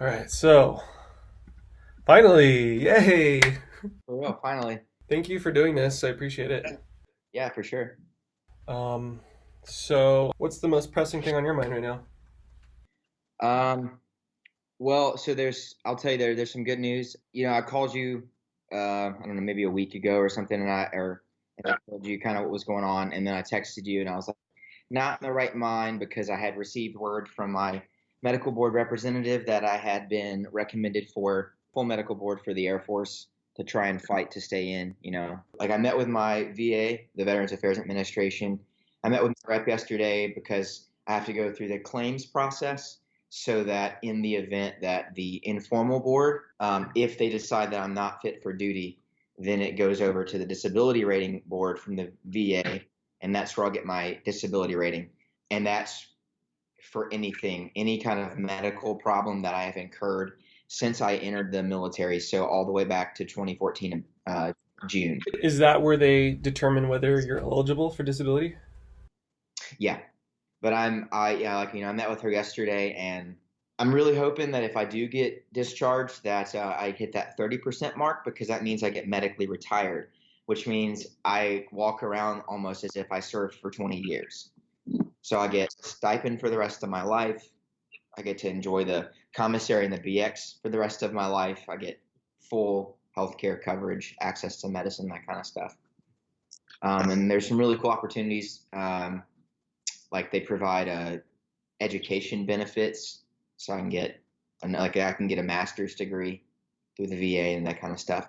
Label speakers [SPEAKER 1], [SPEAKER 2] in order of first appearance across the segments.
[SPEAKER 1] All right, so finally, yay!
[SPEAKER 2] For real, finally.
[SPEAKER 1] Thank you for doing this. I appreciate it.
[SPEAKER 2] Yeah, for sure.
[SPEAKER 1] Um, so what's the most pressing thing on your mind right now?
[SPEAKER 2] Um, well, so there's, I'll tell you there, there's some good news. You know, I called you, uh, I don't know, maybe a week ago or something, and I, or and I told you kind of what was going on, and then I texted you, and I was like, not in the right mind because I had received word from my medical board representative that I had been recommended for full medical board for the Air Force to try and fight to stay in. You know, like I met with my VA, the Veterans Affairs Administration. I met with my rep yesterday because I have to go through the claims process so that in the event that the informal board, um, if they decide that I'm not fit for duty, then it goes over to the disability rating board from the VA, and that's where I'll get my disability rating. And that's for anything, any kind of medical problem that I have incurred since I entered the military. So all the way back to 2014 uh, June.
[SPEAKER 1] Is that where they determine whether you're eligible for disability?
[SPEAKER 2] Yeah, but I'm I yeah like you know I met with her yesterday and I'm really hoping that if I do get discharged that uh, I hit that 30% mark because that means I get medically retired, which means I walk around almost as if I served for 20 years. So I get stipend for the rest of my life. I get to enjoy the commissary and the BX for the rest of my life. I get full healthcare coverage, access to medicine, that kind of stuff. Um, and there's some really cool opportunities. Um, like they provide uh, education benefits, so I can get like I can get a master's degree through the VA and that kind of stuff.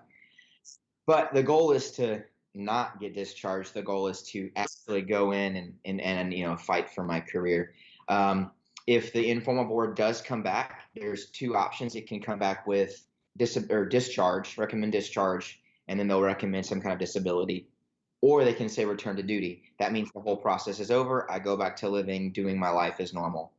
[SPEAKER 2] But the goal is to not get discharged. The goal is to actually go in and and, and you know fight for my career. Um, if the informal board does come back, there's two options. It can come back with dis- or discharge, recommend discharge, and then they'll recommend some kind of disability, or they can say return to duty. That means the whole process is over. I go back to living, doing my life as normal.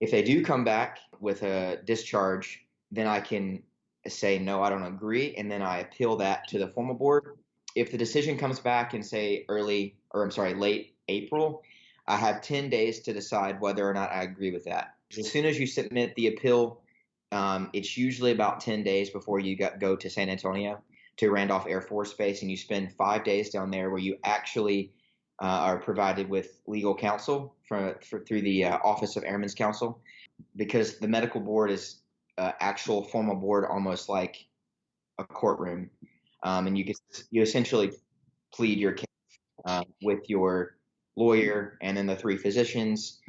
[SPEAKER 2] If they do come back with a discharge, then I can say no, I don't agree, and then I appeal that to the formal board. If the decision comes back in say early or I'm sorry, late April, I have 10 days to decide whether or not I agree with that. As soon as you submit the appeal, um, it's usually about 10 days before you go to San Antonio to Randolph Air Force Base, and you spend five days down there where you actually uh, are provided with legal counsel for, for through the uh, Office of Airmen's Counsel, because the medical board is uh, actual formal board, almost like a courtroom, um, and you get you essentially plead your case uh, with your lawyer, and then the three physicians.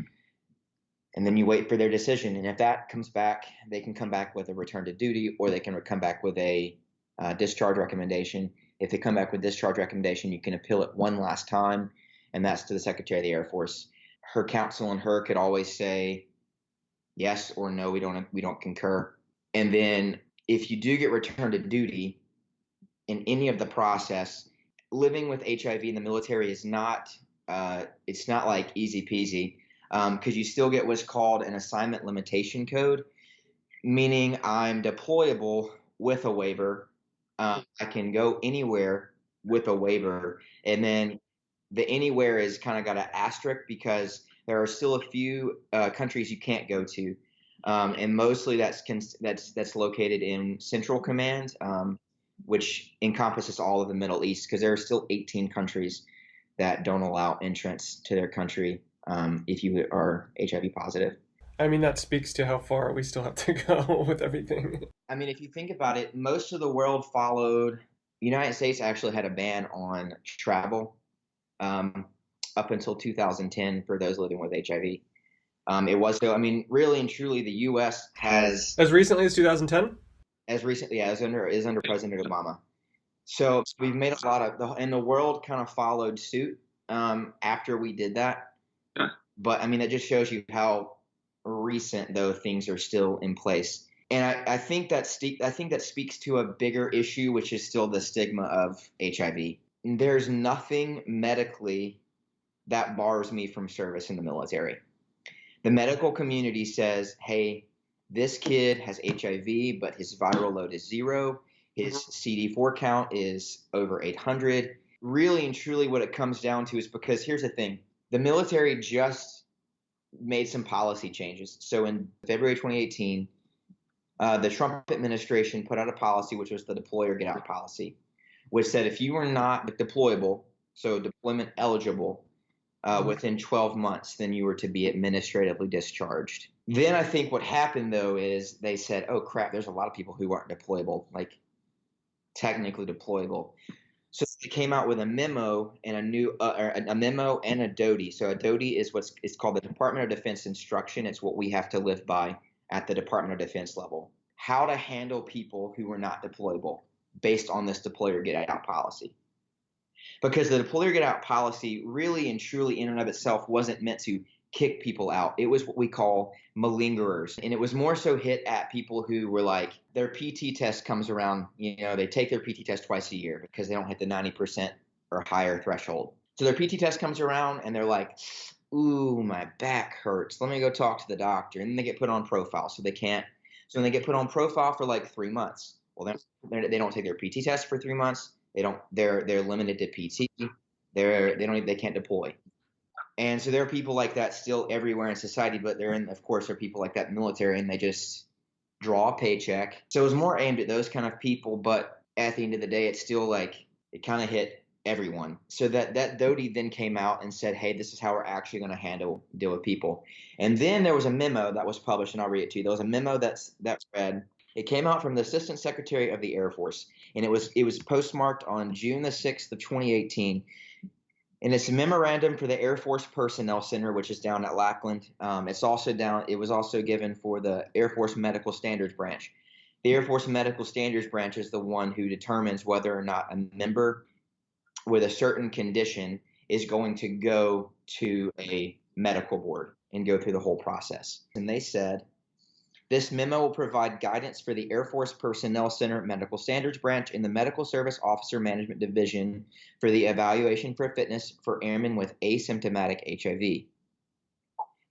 [SPEAKER 2] And then you wait for their decision. And if that comes back, they can come back with a return to duty or they can come back with a uh, discharge recommendation. If they come back with discharge recommendation, you can appeal it one last time, and that's to the Secretary of the Air Force. Her counsel and her could always say yes or no, we don't we don't concur. And then if you do get returned to duty in any of the process, living with HIV in the military is not uh, it's not like easy peasy because um, you still get what's called an assignment limitation code, meaning I'm deployable with a waiver. Um, I can go anywhere with a waiver, and then the anywhere is kind of got an asterisk because there are still a few uh, countries you can't go to, um, and mostly that's that's that's located in Central Command, um, which encompasses all of the Middle East because there are still 18 countries that don't allow entrance to their country um, if you are HIV positive.
[SPEAKER 1] I mean, that speaks to how far we still have to go with everything.
[SPEAKER 2] I mean, if you think about it, most of the world followed. The United States actually had a ban on travel um, up until 2010 for those living with HIV. Um, it was so. I mean, really and truly, the U.S. has
[SPEAKER 1] as recently as 2010.
[SPEAKER 2] As recently as under is under President Obama. So we've made a lot of, the, and the world kind of followed suit um, after we did that. Yeah. But I mean, that just shows you how recent though things are still in place. And I, I think that st- I think that speaks to a bigger issue, which is still the stigma of HIV. There's nothing medically that bars me from service in the military. The medical community says, "Hey, this kid has HIV, but his viral load is zero. His mm-hmm. CD4 count is over 800. Really and truly, what it comes down to is because here's the thing the military just made some policy changes. So in February 2018, uh, the Trump administration put out a policy, which was the deploy or get out policy, which said if you were not deployable, so deployment eligible, uh, within 12 months, then you were to be administratively discharged. Then I think what happened though is they said, oh crap, there's a lot of people who aren't deployable, like technically deployable. So they came out with a memo and a new uh, a memo and a DoDI. So a DoDI is what's it's called the Department of Defense instruction. It's what we have to live by at the Department of Defense level. How to handle people who are not deployable based on this deploy or get out policy. Because the deploy or get out policy really and truly in and of itself wasn't meant to kick people out. It was what we call malingerers. And it was more so hit at people who were like, their PT test comes around, you know, they take their PT test twice a year because they don't hit the 90% or higher threshold. So their PT test comes around and they're like, ooh, my back hurts. Let me go talk to the doctor. And then they get put on profile. So they can't, so then they get put on profile for like three months. Well, then they don't take their PT test for three months. They don't, they're, they're limited to PT. They're, they don't, they can't deploy. And so there are people like that still everywhere in society, but there, in, of course, there are people like that military, and they just draw a paycheck. So it was more aimed at those kind of people, but at the end of the day, it's still like it kind of hit everyone. So that that DoDI then came out and said, "Hey, this is how we're actually going to handle deal with people." And then there was a memo that was published, and I'll read it to you. There was a memo that's that read. It came out from the Assistant Secretary of the Air Force, and it was it was postmarked on June the sixth of 2018 and it's a memorandum for the Air Force Personnel Center, which is down at Lackland. Um, it's also down. It was also given for the Air Force Medical Standards Branch. The Air Force Medical Standards Branch is the one who determines whether or not a member with a certain condition is going to go to a medical board and go through the whole process. And they said this memo will provide guidance for the Air Force Personnel Center Medical Standards Branch in the Medical Service Officer Management Division for the evaluation for fitness for airmen with asymptomatic HIV.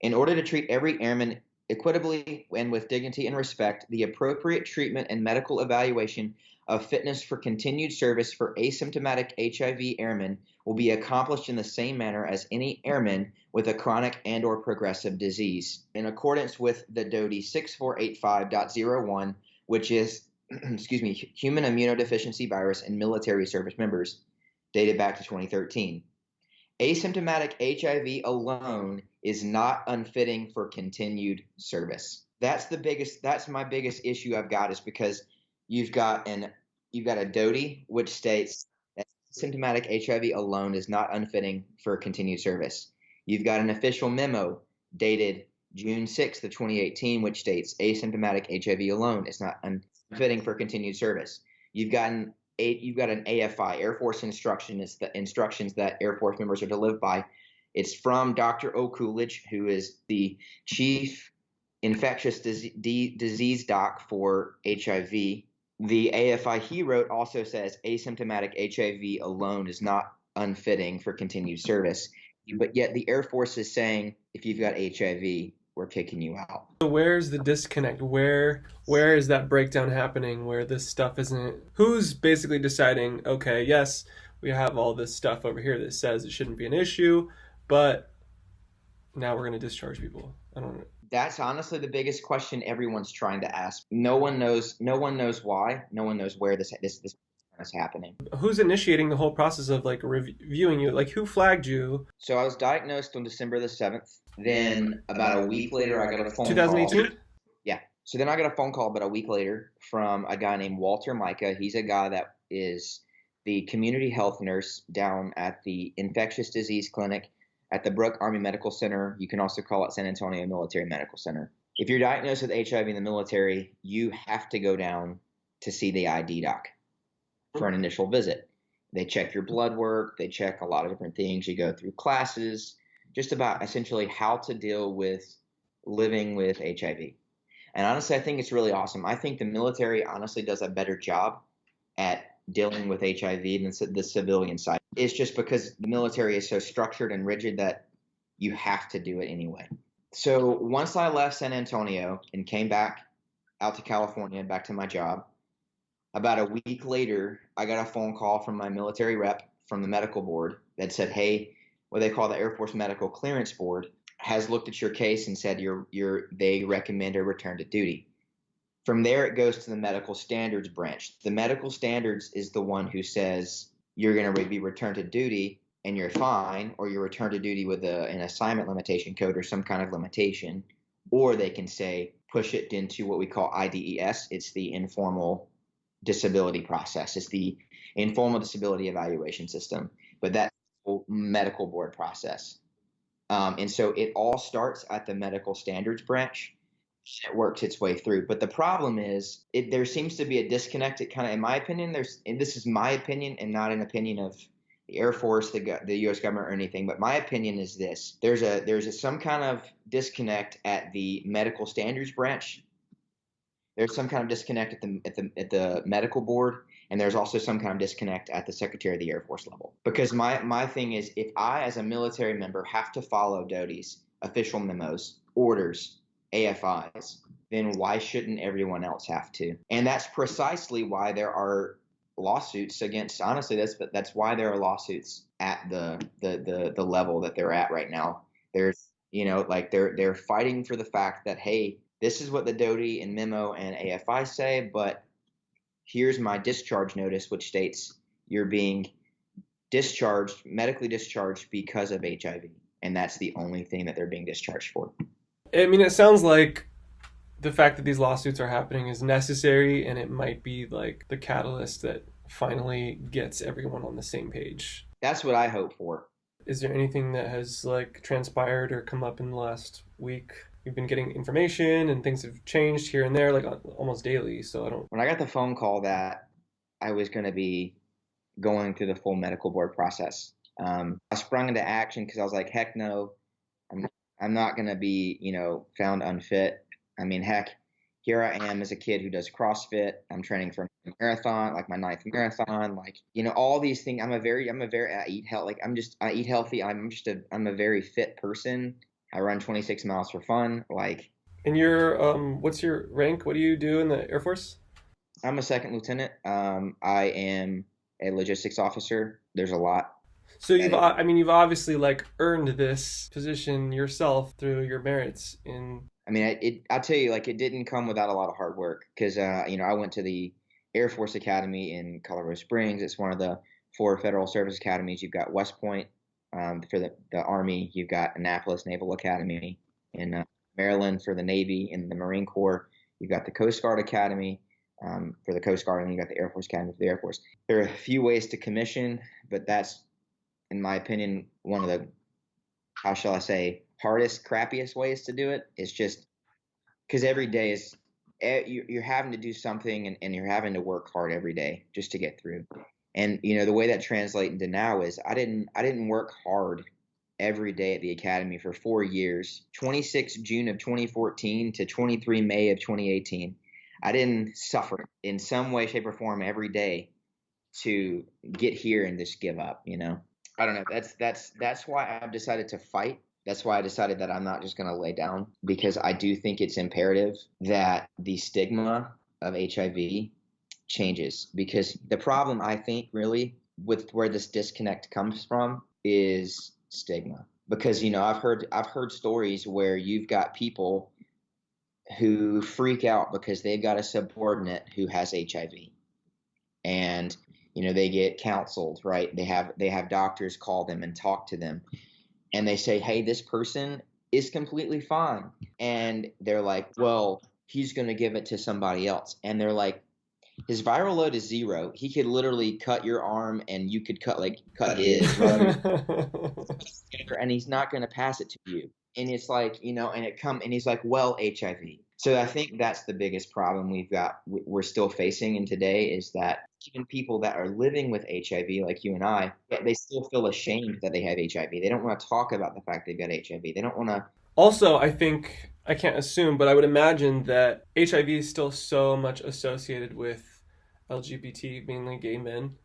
[SPEAKER 2] In order to treat every airman equitably and with dignity and respect, the appropriate treatment and medical evaluation of fitness for continued service for asymptomatic HIV airmen will be accomplished in the same manner as any airman with a chronic and or progressive disease in accordance with the DoDI 6485.01 which is excuse me human immunodeficiency virus in military service members dated back to 2013 asymptomatic HIV alone is not unfitting for continued service. That's the biggest that's my biggest issue I've got is because you've got an you've got a DoDI which states that symptomatic HIV alone is not unfitting for continued service. You've got an official memo dated June 6th of 2018 which states asymptomatic HIV alone is not unfitting for continued service. You've got an you've got an AFI Air Force instruction It's the instructions that Air Force members are to live by. It's from Dr. O'Coolidge, who is the chief infectious disease doc for HIV. The AFI he wrote also says asymptomatic HIV alone is not unfitting for continued service. But yet the Air Force is saying if you've got HIV, we're kicking you out.
[SPEAKER 1] So where's the disconnect? Where where is that breakdown happening where this stuff isn't who's basically deciding, okay, yes, we have all this stuff over here that says it shouldn't be an issue, but now we're going to discharge people. I don't know
[SPEAKER 2] that's honestly the biggest question everyone's trying to ask. No one knows. No one knows why. No one knows where this this this is happening.
[SPEAKER 1] Who's initiating the whole process of like reviewing you? Like who flagged you?
[SPEAKER 2] So I was diagnosed on December the seventh. Then about a week later, I got a phone
[SPEAKER 1] 2018?
[SPEAKER 2] call. Yeah. So then I got a phone call about a week later from a guy named Walter Micah. He's a guy that is the community health nurse down at the infectious disease clinic at the Brooke Army Medical Center. You can also call it San Antonio Military Medical Center. If you're diagnosed with HIV in the military, you have to go down to see the ID doc for an initial visit. They check your blood work, they check a lot of different things. You go through classes, just about essentially how to deal with living with HIV. And honestly, I think it's really awesome. I think the military honestly does a better job at dealing with HIV than the civilian side. It's just because the military is so structured and rigid that you have to do it anyway. So once I left San Antonio and came back out to California and back to my job, about a week later, I got a phone call from my military rep from the medical board that said, "Hey, what they call the Air Force Medical Clearance Board has looked at your case and said you're you're they recommend a return to duty." From there, it goes to the medical standards branch. The medical standards is the one who says you're going to be returned to duty and you're fine, or you're returned to duty with a, an assignment limitation code or some kind of limitation, or they can say push it into what we call IDES. It's the informal disability process. It's the informal disability evaluation system, but that's medical board process. Um, and so it all starts at the medical standards branch. It works its way through. But the problem is, it, there seems to be a disconnect. It kind of, in my opinion, there's, this is my opinion and not an opinion of the Air Force, the, the U.S. government, or anything. But my opinion is this: there's a there's a, some kind of disconnect at the medical standards branch. There's some kind of disconnect at the at the at the medical board, and there's also some kind of disconnect at the Secretary of the Air Force level. Because my my thing is, if I as a military member have to follow DoDI's official memos, orders, AFIs, then why shouldn't everyone else have to? And that's precisely why there are lawsuits against honestly that's but that's why there are lawsuits at the the the, the level that they're at right now there's you know like they're they're fighting for the fact that hey this is what the DoDI and memo and AFI say but here's my discharge notice which states you're being discharged medically discharged because of HIV and that's the only thing that they're being discharged for
[SPEAKER 1] I mean it sounds like the fact that these lawsuits are happening is necessary and it might be like the catalyst that finally gets everyone on the same page.
[SPEAKER 2] That's what I hope for.
[SPEAKER 1] Is there anything that has like transpired or come up in the last week? You've been getting information and things have changed here and there like almost daily, so I don't
[SPEAKER 2] When I got the phone call that I was going to be going through the full medical board process, um, I sprung into action because I was like, heck no, I'm not going to be, you know, found unfit I mean, heck, here I am as a kid who does CrossFit. I'm training for a marathon, like my ninth marathon. Like you know, all these things. I'm a very, I'm a very, I eat health. Like I'm just, I eat healthy. I'm just a, I'm a very fit person. I run 26 miles for fun. Like.
[SPEAKER 1] And your, um, what's your rank? What do you do in the Air Force?
[SPEAKER 2] I'm a second lieutenant. Um, I am a logistics officer. There's a lot
[SPEAKER 1] so you've, I mean, you've obviously like earned this position yourself through your merits in.
[SPEAKER 2] I mean, it, it I'll tell you, like, it didn't come without a lot of hard work because, uh, you know, I went to the Air Force Academy in Colorado Springs. It's one of the four federal service academies. You've got West Point um, for the, the Army. You've got Annapolis Naval Academy in uh, Maryland for the Navy and the Marine Corps. You've got the Coast Guard Academy um, for the Coast Guard, and you got the Air Force Academy for the Air Force. There are a few ways to commission, but that's in my opinion, one of the how shall I say hardest, crappiest ways to do it. Is just because every day is you're having to do something and, and you're having to work hard every day just to get through. And you know the way that translates into now is I didn't I didn't work hard every day at the academy for four years 26 june of 2014 to 23 may of 2018 i didn't suffer in some way shape or form every day to get here and just give up you know I don't know. That's that's that's why I've decided to fight. That's why I decided that I'm not just going to lay down because I do think it's imperative that the stigma of HIV changes because the problem I think really with where this disconnect comes from is stigma because you know I've heard I've heard stories where you've got people who freak out because they've got a subordinate who has HIV and you know they get counseled right? They have they have doctors call them and talk to them. And they say hey this person is completely fine. And they're like well he's going to give it to somebody else. And they're like his viral load is zero. He could literally cut your arm and you could cut like cut his and he's not going to pass it to you. And it's like you know and it come and he's like well hiv so I think that's the biggest problem we've got we're still facing in today is that even people that are living with HIV like you and I, they still feel ashamed that they have HIV. They don't want to talk about the fact they've got HIV. They don't want to
[SPEAKER 1] Also, I think I can't assume, but I would imagine that HIV is still so much associated with LGBT, mainly gay men.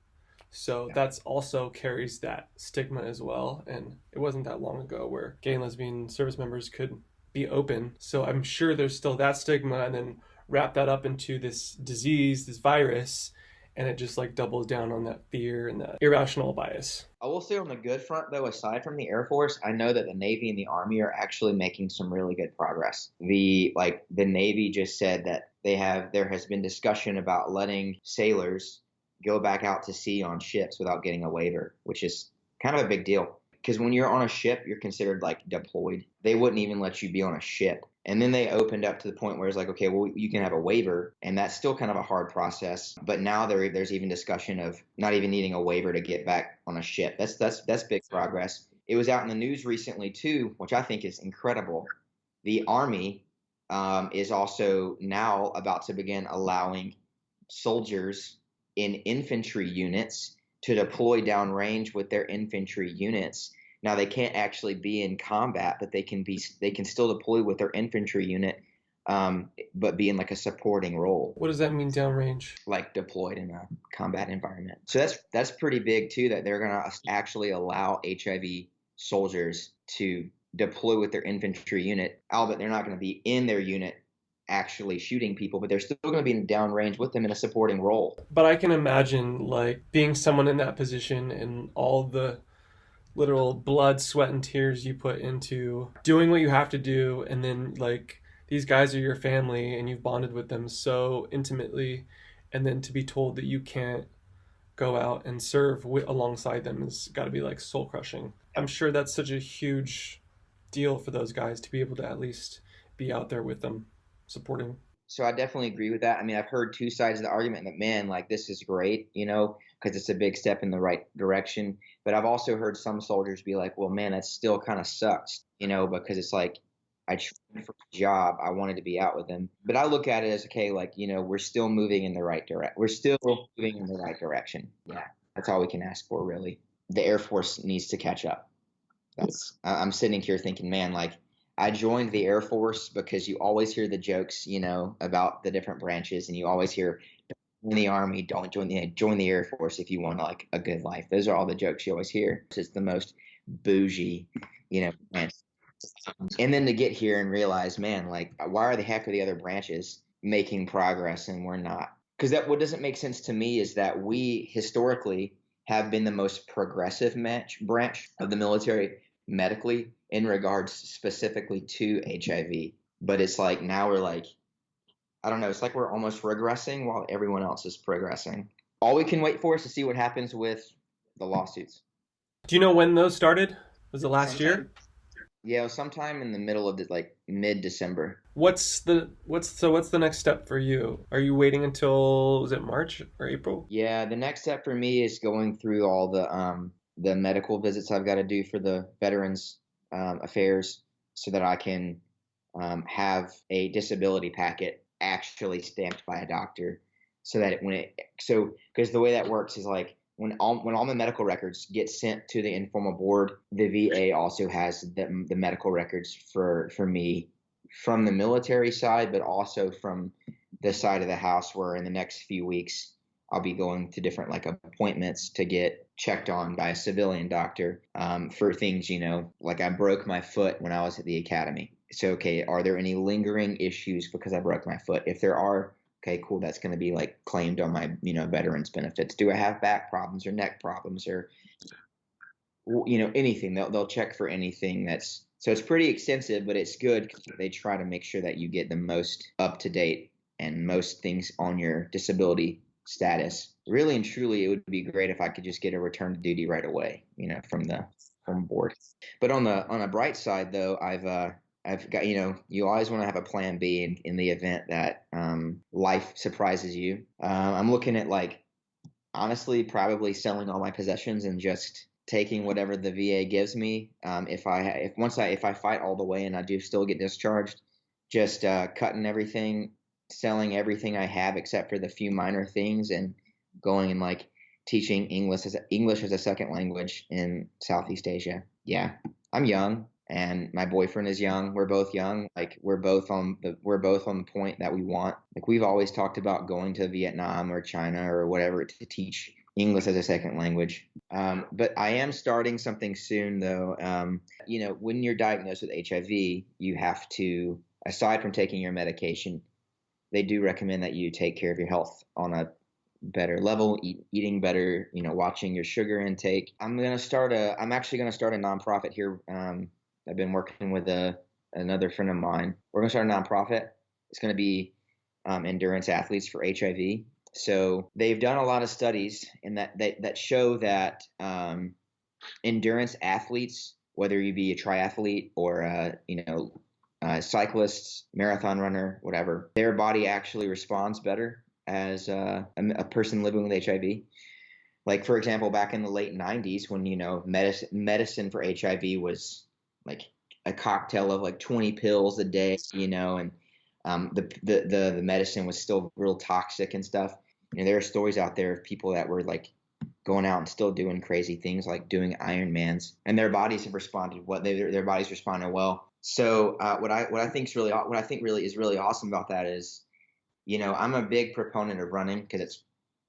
[SPEAKER 1] So yeah. that's also carries that stigma as well. And it wasn't that long ago where gay and lesbian service members could be open. So I'm sure there's still that stigma and then wrap that up into this disease, this virus, and it just like doubles down on that fear and that irrational bias.
[SPEAKER 2] I will say on the good front though, aside from the Air Force, I know that the Navy and the Army are actually making some really good progress. The like the Navy just said that they have there has been discussion about letting sailors go back out to sea on ships without getting a waiver, which is kind of a big deal. Because when you're on a ship, you're considered like deployed. They wouldn't even let you be on a ship. And then they opened up to the point where it's like, okay, well, you can have a waiver, and that's still kind of a hard process. But now there, there's even discussion of not even needing a waiver to get back on a ship. That's that's that's big progress. It was out in the news recently too, which I think is incredible. The Army um, is also now about to begin allowing soldiers in infantry units to deploy downrange with their infantry units. Now they can't actually be in combat, but they can be they can still deploy with their infantry unit, um, but be in like a supporting role.
[SPEAKER 1] What does that mean downrange?
[SPEAKER 2] Like deployed in a combat environment. So that's that's pretty big too. That they're gonna actually allow HIV soldiers to deploy with their infantry unit, albeit they're not going to be in their unit actually shooting people, but they're still going to be in the downrange with them in a supporting role.
[SPEAKER 1] But I can imagine like being someone in that position and all the literal blood, sweat, and tears you put into doing what you have to do, and then like these guys are your family and you've bonded with them so intimately, and then to be told that you can't go out and serve with, alongside them has got to be like soul crushing. I'm sure that's such a huge deal for those guys to be able to at least be out there with them supporting.
[SPEAKER 2] So I definitely agree with that. I mean, I've heard two sides of the argument that man, like this is great, you know, because it's a big step in the right direction. But I've also heard some soldiers be like, well, man, that still kind of sucks, you know, because it's like I trained for a job, I wanted to be out with them. But I look at it as okay, like you know, we're still moving in the right direction. We're still moving in the right direction. Yeah, that's all we can ask for, really. The Air Force needs to catch up. That's I'm sitting here thinking, man, like I joined the Air Force because you always hear the jokes, you know, about the different branches, and you always hear in the army, don't join the join the Air Force if you want like a good life. Those are all the jokes you always hear. It's the most bougie, you know. And then to get here and realize, man, like why are the heck are the other branches making progress and we're not? Because that what doesn't make sense to me is that we historically have been the most progressive match branch of the military medically in regards specifically to HIV. But it's like now we're like, I don't know, it's like we're almost regressing while everyone else is progressing. All we can wait for is to see what happens with the lawsuits.
[SPEAKER 1] Do you know when those started? Was it last
[SPEAKER 2] Sometime,
[SPEAKER 1] year?
[SPEAKER 2] Yeah, sometime in the middle of the, like mid December.
[SPEAKER 1] What's the what's so what's the next step for you? Are you waiting until was it March or April?
[SPEAKER 2] Yeah, the next step for me is going through all the um the medical visits I've got to do for the Veterans um, Affairs so that I can um, have a disability packet actually stamped by a doctor so that when it so because the way that works is like when all when all the medical records get sent to the informal board the VA also has the, the medical records for for me from the military side but also from the side of the house where in the next few weeks I'll be going to different like appointments to get checked on by a civilian doctor um, for things, you know, like I broke my foot when I was at the academy. So, okay, are there any lingering issues because I broke my foot? If there are, okay, cool, that's going to be like claimed on my, you know, veterans benefits. Do I have back problems or neck problems or, you know, anything? They'll, they'll check for anything that's, so it's pretty extensive, but it's good they try to make sure that you get the most up to date and most things on your disability status. Really and truly, it would be great if I could just get a return to duty right away, you know, from the from board. But on the on a bright side, though, I've uh, I've got you know you always want to have a plan B in, in the event that um, life surprises you. Uh, I'm looking at like honestly probably selling all my possessions and just taking whatever the VA gives me. Um, if I if once I if I fight all the way and I do still get discharged, just uh, cutting everything selling everything I have except for the few minor things and going and like teaching English as a, English as a second language in Southeast Asia. Yeah, I'm young and my boyfriend is young. We're both young. Like we're both on the we're both on the point that we want. Like we've always talked about going to Vietnam or China or whatever to teach English as a second language. Um, but I am starting something soon though. Um, you know, when you're diagnosed with HIV, you have to aside from taking your medication, they do recommend that you take care of your health on a better level, eat, eating better, you know, watching your sugar intake. I'm gonna start a. I'm actually gonna start a nonprofit here. Um, I've been working with a another friend of mine. We're gonna start a nonprofit. It's gonna be um, endurance athletes for HIV. So they've done a lot of studies in that that, that show that um, endurance athletes, whether you be a triathlete or a, you know uh, cyclists, marathon runner, whatever, their body actually responds better as uh, a, a person living with HIV. Like for example, back in the late '90s, when you know medicine medicine for HIV was like a cocktail of like 20 pills a day, you know, and um, the, the the the medicine was still real toxic and stuff. You know, there are stories out there of people that were like going out and still doing crazy things like doing Ironmans, and their bodies have responded. What they their bodies responded well. So uh, what I what I think is really what I think really is really awesome about that is, you know, I'm a big proponent of running because it's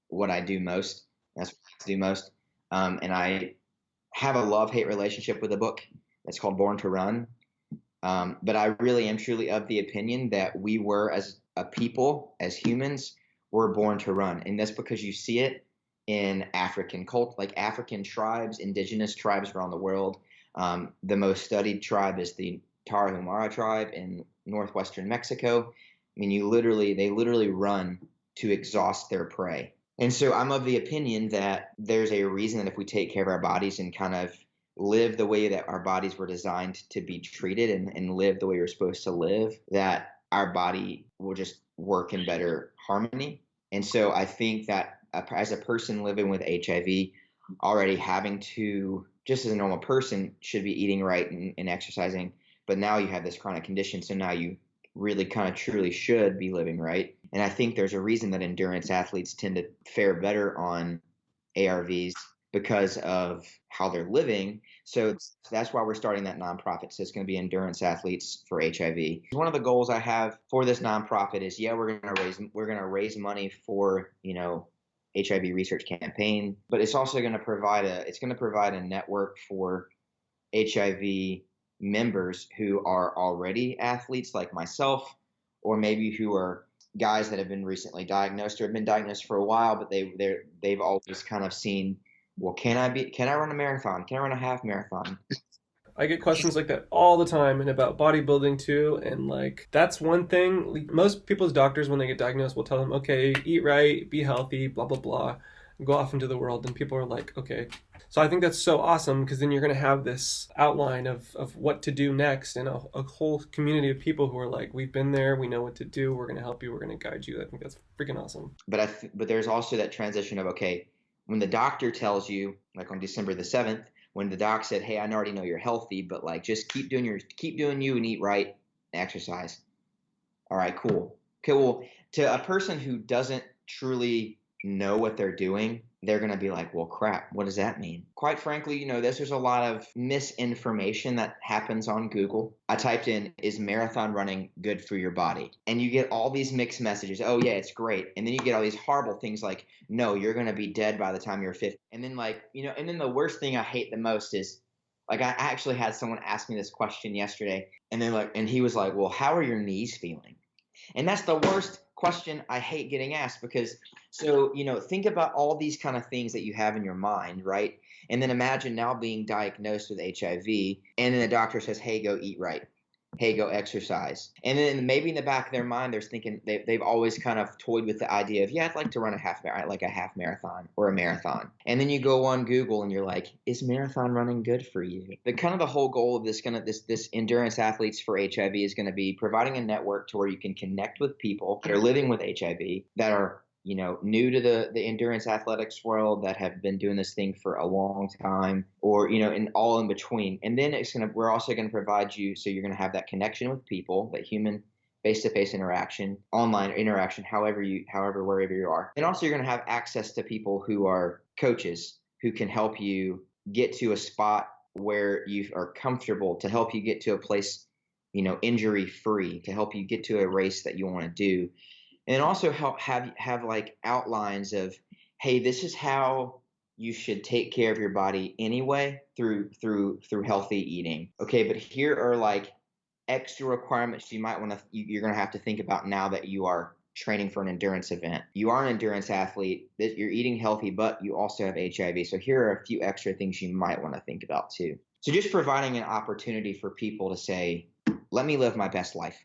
[SPEAKER 2] what I do most. That's what I do most, um, and I have a love hate relationship with a book. that's called Born to Run. Um, but I really am truly of the opinion that we were, as a people, as humans, were born to run. And that's because you see it in African cult, like African tribes, indigenous tribes around the world. Um, the most studied tribe is the Tarahumara tribe in northwestern Mexico. I mean, you literally, they literally run to exhaust their prey. And so I'm of the opinion that there's a reason that if we take care of our bodies and kind of live the way that our bodies were designed to be treated and, and live the way we're supposed to live, that our body will just work in better harmony. And so I think that as a person living with HIV, already having to, just as a normal person, should be eating right and, and exercising. But now you have this chronic condition. So now you really kind of truly should be living right. And I think there's a reason that endurance athletes tend to fare better on ARVs because of how they're living. So that's why we're starting that nonprofit. So it's going to be endurance athletes for HIV. One of the goals I have for this nonprofit is yeah, we're going to raise we're going to raise money for you know HIV research campaign, but it's also going to provide a it's going to provide a network for HIV members who are already athletes like myself, or maybe who are guys that have been recently diagnosed or have been diagnosed for a while, but they they they've always kind of seen well, can I be? Can I run a marathon? Can I run a half marathon?
[SPEAKER 1] I get questions like that all the time and about bodybuilding too. And like, that's one thing. Most people's doctors, when they get diagnosed, will tell them, okay, eat right, be healthy, blah, blah, blah, go off into the world. And people are like, okay. So I think that's so awesome because then you're going to have this outline of, of what to do next and a, a whole community of people who are like, we've been there, we know what to do, we're going to help you, we're going to guide you. I think that's freaking awesome.
[SPEAKER 2] But I, th- but there's also that transition of, okay, when the doctor tells you, like on December the 7th, when the doc said, "Hey, I already know you're healthy, but like just keep doing your keep doing you and eat right, exercise." All right, cool. Okay, well, to a person who doesn't truly know what they're doing, they're going to be like, well, crap, what does that mean? Quite frankly, you know, this, there's a lot of misinformation that happens on Google. I typed in, is marathon running good for your body? And you get all these mixed messages. Oh, yeah, it's great. And then you get all these horrible things like, no, you're going to be dead by the time you're 50. And then, like, you know, and then the worst thing I hate the most is, like, I actually had someone ask me this question yesterday. And then, like, and he was like, well, how are your knees feeling? And that's the worst question I hate getting asked because so you know think about all these kind of things that you have in your mind, right? And then imagine now being diagnosed with HIV, and then the doctor says, "Hey, go eat right." hey, go exercise. And then maybe in the back of their mind, they're thinking they, they've always kind of toyed with the idea of, yeah, I'd like to run a half like a half marathon or a marathon. And then you go on Google and you're like, is marathon running good for you? The kind of the whole goal of this kind of this this endurance athletes for HIV is going to be providing a network to where you can connect with people that are mm-hmm. living with HIV that are you know, new to the, the endurance athletics world that have been doing this thing for a long time or, you know, and all in between. And then it's going to, we're also going to provide you, so you're going to have that connection with people, that human face-to-face interaction, online interaction, however you, however, wherever you are. And also you're going to have access to people who are coaches who can help you get to a spot where you are comfortable to help you get to a place, you know, injury free, to help you get to a race that you want to do and also help have have like outlines of hey this is how you should take care of your body anyway through through through healthy eating. Okay but here are like extra requirements you might want to you're going to have to think about now that you are training for an endurance event. You are an endurance athlete you're eating healthy but you also have hiv so here are a few extra things you might want to think about too. So just providing an opportunity for people to say let me live my best life